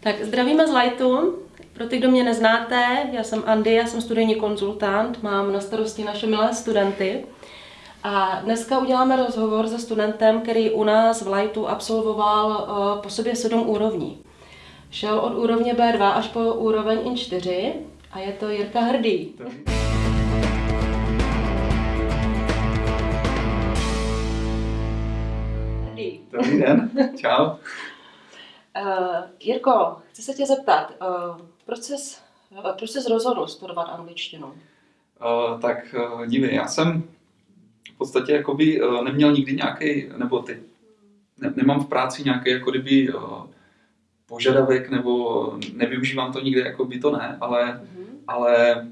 Tak zdravíme z Lightu. Pro ty, kdo mě neznáte, já jsem Andy, já jsem studijní konzultant, mám na starosti naše milé studenty. A dneska uděláme rozhovor se studentem, který u nás v Lightu absolvoval uh, po sobě sedm úrovní. Šel od úrovně B2 až po úroveň I4 a je to Jirka. Hrdý. Dobrý den, čau. Uh, Jirko, chci se tě zeptat, uh, proč jsi, uh, proč jsi rozhodl studovat angličtinu? Uh, tak uh, dívej, já jsem v podstatě jakoby uh, neměl nikdy nějaký, nebo ty, ne, nemám v práci nějaký jako kdyby uh, požadavek, nebo nevyužívám to nikde, jako by to ne, ale, Mhm. ale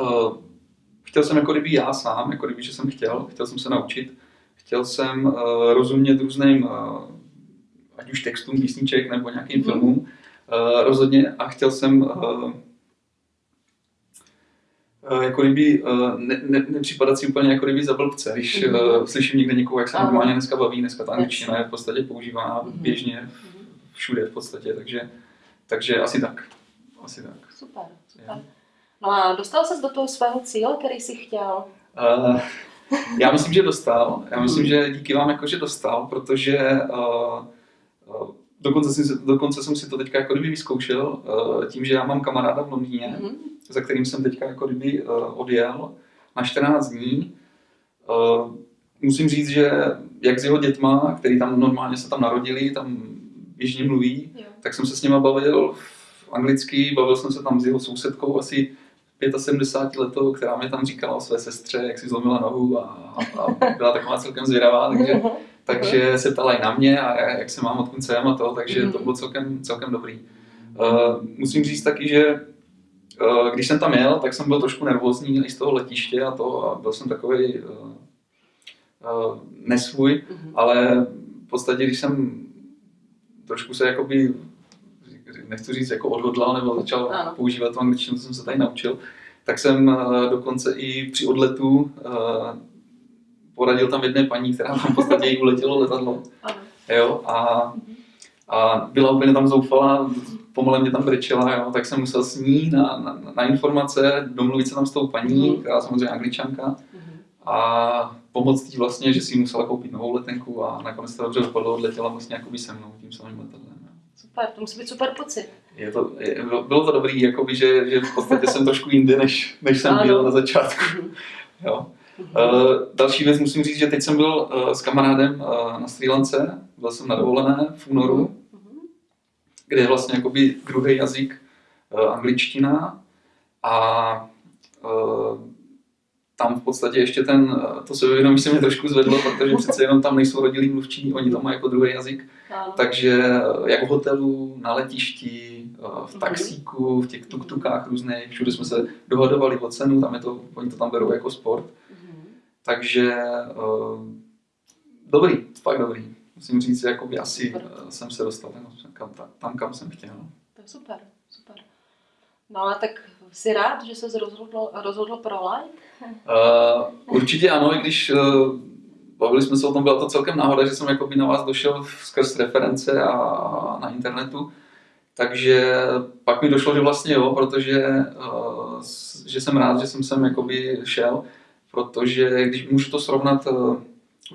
uh, chtěl jsem jako kdyby já sám, jako kdyby, že jsem chtěl, chtěl jsem se naučit, chtěl jsem uh, rozumět různým, uh, ať už textům písniček nebo nějakým Mhm. filmům, uh, rozhodně a chtěl jsem uh, jako kdyby uh, ne, ne, nepřipadat si úplně jako kdyby za blbce, když Mhm. uh, slyším někde někoho, jak se normálně dneska baví, dneska ta angličtina je v podstatě používána Mhm. běžně všude v podstatě, takže, takže asi tak. Asi tak. Super, super. Jo. No a dostal ses do toho svého cíle, který jsi chtěl? Uh, já myslím, že dostal. Já myslím, Mhm. že díky vám jakože dostal, protože uh, dokonce, si, dokonce jsem si to teďka jako kdyby vyzkoušel uh, tím, že já mám kamaráda v Londýně, Mhm. za kterým jsem teďka jako kdyby uh, odjel na 14 dní. Uh, musím říct, že jak s jeho dětma, který tam normálně se tam narodili, tam běžně mluví, Jo. tak jsem se s nima bavil v anglicky, bavil jsem se tam s jeho sousedkou asi 75 letou, která mě tam říkala o své sestře, jak si zlomila nohu a, a byla taková celkem zvědavá, takže, takže se ptala i na mě a jak se mám, odkud jsem a to, takže to bylo celkem, celkem dobrý. Uh, musím říct taky, že uh, když jsem tam jel, tak jsem byl trošku nervózní i z toho letiště a to a byl jsem takový uh, uh, nesvůj, Mhm. ale v podstatě, když jsem trošku se jakoby, nechci říct jako odhodlal nebo začal Ano. používat tu angličtinu, co jsem se tady naučil, tak jsem eh, dokonce i při odletu eh, poradil tam jedné paní, která tam v podstatě jí uletělo letadlo. Jo, a, a byla úplně tam zoufalá, pomale mě tam brečela, jo, tak jsem musel s ní na, na, na informace domluvit se tam s tou paní, Mhm. která samozřejmě angličanka, Mhm. a pomoct jí vlastně, že si musela koupit novou letenku a nakonec to dobře dopadlo, odletěla vlastně jakoby se mnou tím samým letadlem. jo. Super, to musí být super pocit. Je to, je, bylo to dobrý, jakoby, že, že v podstatě jsem trošku jinde, než, než jsem Ano. byl na začátku. Jo. Mhm. Uh, další věc musím říct, že teď jsem byl uh, s kamarádem uh, na Sri Lance, byl jsem na dovolené v únoru, Mhm. kde je vlastně jakoby druhý jazyk angličtina a tam v podstatě ještě ten, to sebevědomí se mě trošku zvedlo, protože přece jenom tam nejsou rodilí mluvčí, oni to mají jako druhý jazyk, Ano. takže jak v hotelu, na letišti, v Mhm. taxíku, v těch tuk-tukách různých, všude jsme se dohadovali o cenu, tam je to, oni to tam berou jako sport. Takže uh, dobrý, fakt dobrý. Musím říct, že jakoby asi Super. uh, jsem se dostal tam, kam, tam, kam jsem chtěl. To je super, super. No a tak jsi rád, že jsi rozhodl, rozhodl pro light? Uh, určitě ano, i když uh, bavili jsme se o tom, byla to celkem náhoda, že jsem jakoby na vás došel skrz reference a, a na internetu. Takže pak mi došlo, že vlastně jo, protože uh, že jsem rád, že jsem sem jakoby šel, protože když můžu to srovnat, uh,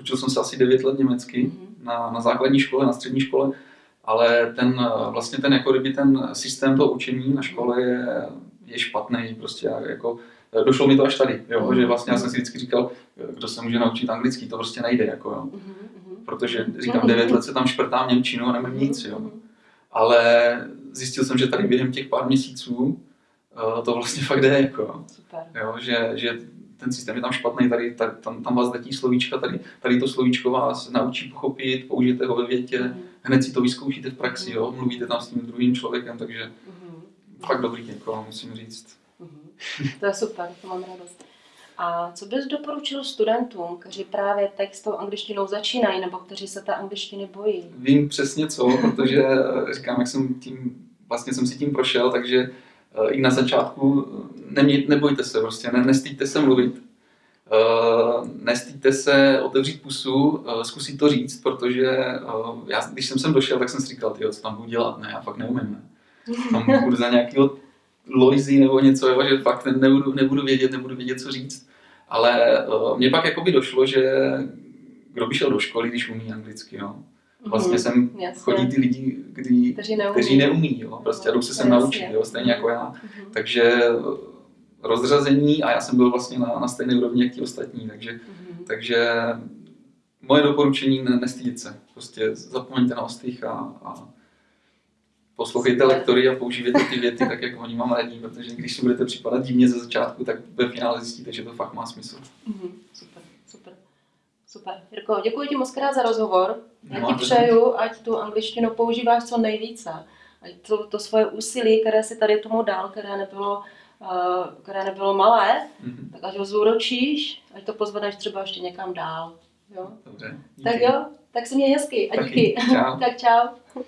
učil jsem se asi 9 let německy Mhm. na, na základní škole, na střední škole, ale ten uh, vlastně ten jako kdyby ten systém toho učení na škole je, je špatný, prostě jako došlo mi to až tady, jo, že vlastně já jsem si vždycky říkal, kdo se může naučit anglicky, to prostě nejde, jako jo. Mhm, mhm. Protože říkám, 9 let se tam šprtám Němčinu a nevím nic, jo. Mhm. Ale zjistil jsem, že tady během těch pár měsíců eh, to vlastně fakt jde, jako. Super. jo že, že ten systém je tam špatný, tady, tady tam, tam vás letí slovíčka, tady, tady to slovíčko vás naučí pochopit, použijete ho ve větě, Mhm. hned si to vyzkoušíte v praxi, jo, mluvíte tam s tím druhým člověkem, takže Mhm. fakt dobrý, jako musím říct. Mhm. To je super, to mám radost. A co bys doporučil studentům, kteří právě teď s tou angličtinou začínají, nebo kteří se té angličtiny bojí? Vím přesně co, protože eh, říkám, jak jsem tím, vlastně jsem si tím prošel, takže i na začátku eh, nemě, nebojte se prostě, ne, nestýďte se mluvit. Uh, nestýďte se otevřít pusu, zkusit to říct, protože já, když jsem sem došel, tak jsem si říkal, tyjo, co tam budu dělat, ne, já fakt neumím, ne. Tam budu za nějakého Loisy nebo něco, jo, že fakt nebudu, nebudu vědět, nebudu vědět, co říct. Ale mně pak jakoby došlo, že kdo by šel do školy, když umí anglicky, jo. Vlastně mm, sem jasně. chodí ty lidi, kdy, kteří neumí, kteří neumí jo. prostě jdou se sem naučit, jo, stejně jako já. Mm. Takže rozřazení a já jsem byl vlastně na, na stejné úrovni jak ti ostatní, takže, mm. takže moje doporučení ne, nestydět se, prostě zapomeňte na ostých a, a poslouchejte lektory a používejte ty věty tak, jak oni mám radí, protože když si budete připadat divně ze začátku, tak ve finále zjistíte, že to fakt má smysl. Mm-hmm. Super. Jirko, děkuji ti moc krát za rozhovor. Já ti přeju, ať tu angličtinu používáš co nejvíce. Ať to, to svoje úsilí, které si tady tomu dal, které nebylo, uh, které nebylo malé, mm-hmm. tak ať ho zúročíš, ať to pozvedneš třeba ještě někam dál. Jo? Dobře. Díky. Tak jo, tak si mě hezky a díky. Taky. Čau. tak čau.